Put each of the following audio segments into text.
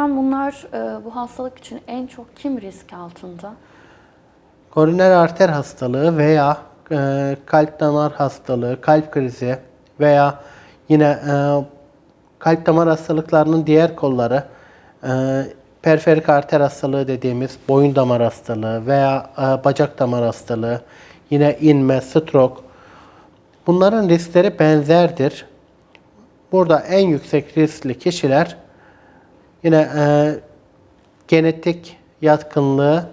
hocam bunlar e, bu hastalık için en çok kim risk altında? Koroner arter hastalığı veya e, kalp damar hastalığı, kalp krizi veya yine e, kalp damar hastalıklarının diğer kolları periferik arter hastalığı dediğimiz boyun damar hastalığı veya bacak damar hastalığı, yine inme, stroke. Bunların riskleri benzerdir. Burada en yüksek riskli kişiler yine e, genetik yatkınlığı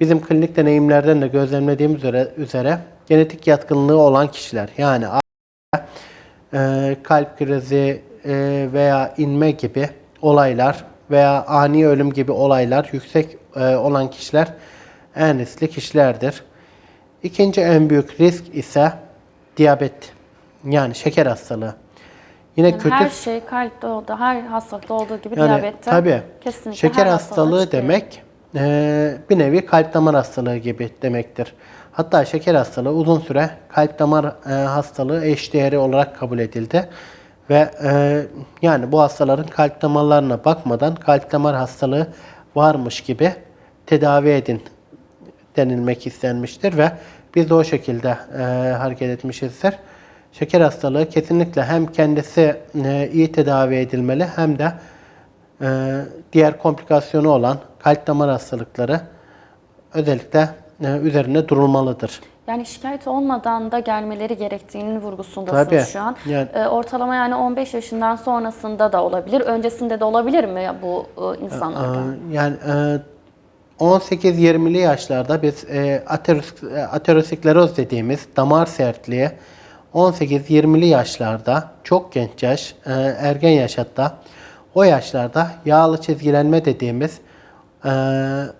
bizim klinik deneyimlerden de gözlemlediğimiz üzere, üzere genetik yatkınlığı olan kişiler yani e, kalp krizi e, veya inme gibi olaylar veya ani ölüm gibi olaylar yüksek e, olan kişiler en riskli kişilerdir. İkinci en büyük risk ise diyabet yani şeker hastalığı. Yine Yani kötü her şey kalpte olduğu, her hastalıkta olduğu gibi yani diyabette tabii kesinlikle şeker hastalığı çıkıyor. demek e, bir nevi kalp damar hastalığı gibi demektir. Hatta şeker hastalığı uzun süre kalp damar e, hastalığı eşdeğeri olarak kabul edildi. Ve e, yani bu hastaların kalp damarlarına bakmadan kalp damar hastalığı varmış gibi tedavi edin denilmek istenmiştir ve biz de o şekilde e, hareket etmişizdir. Şeker hastalığı kesinlikle hem kendisi e, iyi tedavi edilmeli hem de e, diğer komplikasyonu olan kalp damar hastalıkları özellikle e, üzerine durulmalıdır. Yani şikayet olmadan da gelmeleri gerektiğinin vurgusundasınız Tabii. şu an. Yani- E, ortalama yani 15 yaşından sonrasında da olabilir. Öncesinde de olabilir mi bu e, insanlarda? Yani e, 18-20'li yaşlarda biz e, ateroskleroz dediğimiz damar sertliği 18-20'li yaşlarda çok genç yaş, e, ergen yaş hatta o yaşlarda yağlı çizgilenme dediğimiz e,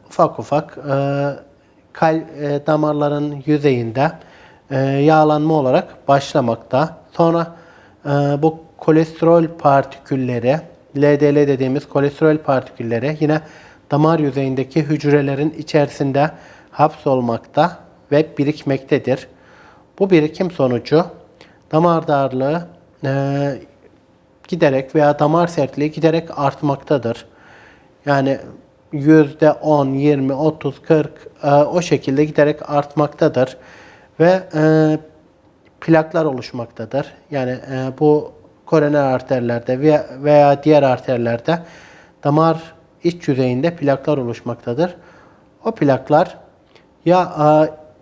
ufak ufak e, e, damarların yüzeyinde e, yağlanma olarak başlamakta. Sonra bu kolesterol partikülleri, LDL dediğimiz kolesterol partikülleri yine damar yüzeyindeki hücrelerin içerisinde hapsolmakta ve birikmektedir. Bu birikim sonucu damar darlığı e, giderek veya damar sertliği giderek artmaktadır. Yani yüzde 10, 20, 30, 40 e, o şekilde giderek artmaktadır. Ve e, plaklar oluşmaktadır. Yani e, bu koroner arterlerde veya, diğer arterlerde damar iç yüzeyinde plaklar oluşmaktadır. O plaklar ya e,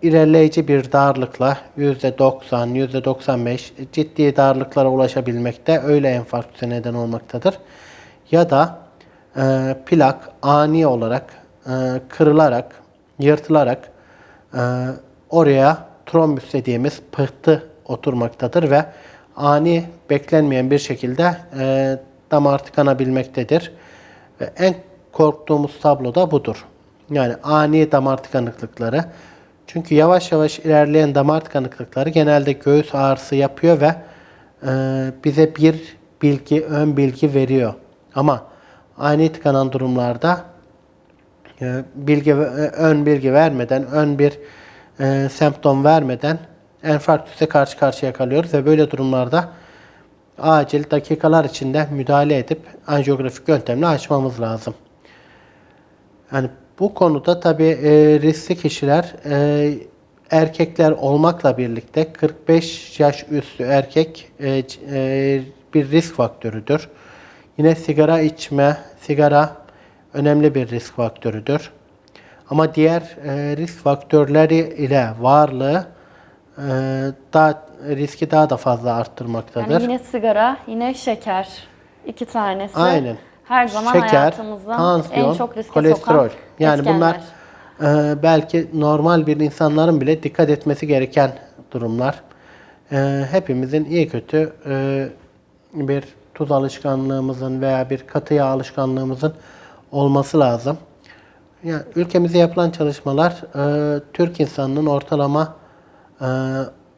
ilerleyici bir darlıkla %90, %95 ciddi darlıklara ulaşabilmekte öyle enfarktüse neden olmaktadır. Ya da e, plak ani olarak e, kırılarak, yırtılarak e, oraya trombüs dediğimiz pıhtı oturmaktadır ve ani beklenmeyen bir şekilde e, damar tıkanabilmektedir. Ve en korktuğumuz tablo da budur. Yani ani damar tıkanıklıkları. Çünkü yavaş yavaş ilerleyen damar tıkanıklıkları genelde göğüs ağrısı yapıyor ve e, bize bir bilgi, ön bilgi veriyor. Ama ani tıkanan durumlarda e, bilgi e, ön bilgi vermeden, ön bir semptom vermeden enfarktüse karşı karşıya kalıyoruz ve böyle durumlarda acil dakikalar içinde müdahale edip anjiyografik yöntemle açmamız lazım. Yani bu konuda tabii e, riskli kişiler e, erkekler olmakla birlikte 45 yaş üstü erkek e, e, bir risk faktörüdür. Yine sigara içme, sigara önemli bir risk faktörüdür. Ama diğer e, risk faktörleri ile varlığı e, daha riski daha da fazla arttırmaktadır. Yani yine sigara, yine şeker. İki tanesi. Aynen. Her zaman Şeker, hayatımızda tansiyon, en çok riske kolesterol. sokan Yani etkenler. bunlar e, belki normal bir insanların bile dikkat etmesi gereken durumlar. E, hepimizin iyi kötü e, bir tuz alışkanlığımızın veya bir katı yağ alışkanlığımızın olması lazım. Yani ülkemizde yapılan çalışmalar e, Türk insanının ortalama e,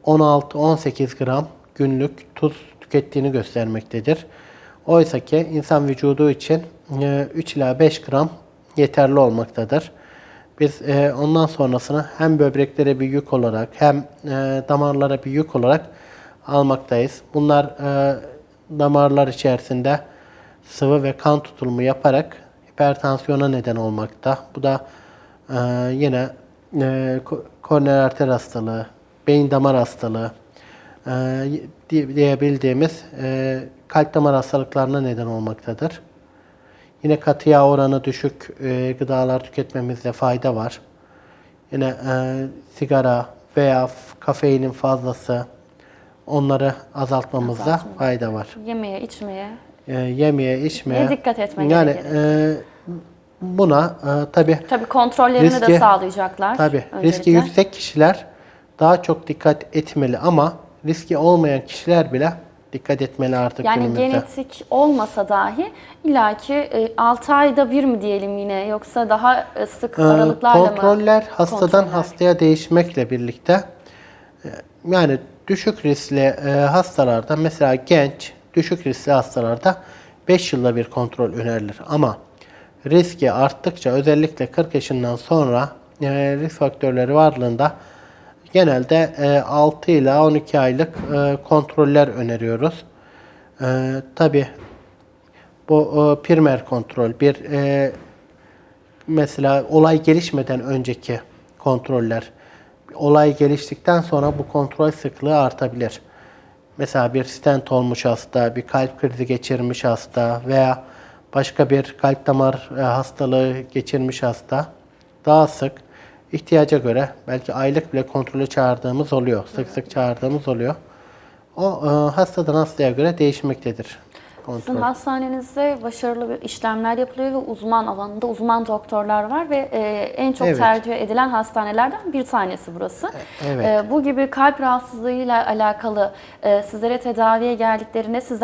16-18 gram günlük tuz tükettiğini göstermektedir. Oysa ki insan vücudu için e, 3 ila 5 gram yeterli olmaktadır. Biz e, ondan sonrasını hem böbreklere bir yük olarak hem e, damarlara bir yük olarak almaktayız. Bunlar e, damarlar içerisinde sıvı ve kan tutulumu yaparak hipertansiyona neden olmakta. Bu da e, yine e, ko- koroner arter hastalığı, beyin damar hastalığı e, di- diyebildiğimiz e, kalp damar hastalıklarına neden olmaktadır. Yine katı yağ oranı düşük e, gıdalar tüketmemizde fayda var. Yine e, sigara veya kafeinin fazlası onları azaltmamızda Azaltma. fayda var. Yemeye, içmeye. E, yemeye, içmeye. Neye dikkat etmek Yani gerekir? e, buna e, tabi Tabii kontrollerini de Riski- sağlayacaklar. tabi riski öncelikle. yüksek kişiler daha çok dikkat etmeli ama riski olmayan kişiler bile dikkat etmeli artık Yani günümüzde. genetik olmasa dahi illaki 6 ayda bir mi diyelim yine yoksa daha e, sık Ee, aralıklarla mı? Kontroller hastadan Kontroller. hastaya değişmekle birlikte e, yani düşük riskli e, hastalarda mesela genç düşük riskli hastalarda 5 yılda bir kontrol önerilir ama riski arttıkça özellikle 40 yaşından sonra e, risk faktörleri varlığında genelde e, 6 ila 12 aylık e, kontroller öneriyoruz. E, Tabi bu e, primer kontrol bir mesela olay gelişmeden önceki kontroller, olay geliştikten sonra bu kontrol sıklığı artabilir. Mesela bir stent olmuş hasta, bir kalp krizi geçirmiş hasta veya başka bir kalp damar hastalığı geçirmiş hasta daha sık ihtiyaca göre belki aylık bile kontrolü çağırdığımız oluyor. Sık sık çağırdığımız oluyor. O e, hastadan hastaya göre değişmektedir. Sizin Kontrol. hastanenizde başarılı bir işlemler yapılıyor ve uzman alanında uzman doktorlar var ve e, en çok Evet. tercih edilen hastanelerden bir tanesi burası. evet. E, bu gibi kalp rahatsızlığıyla alakalı e, sizlere tedaviye geldiklerinde siz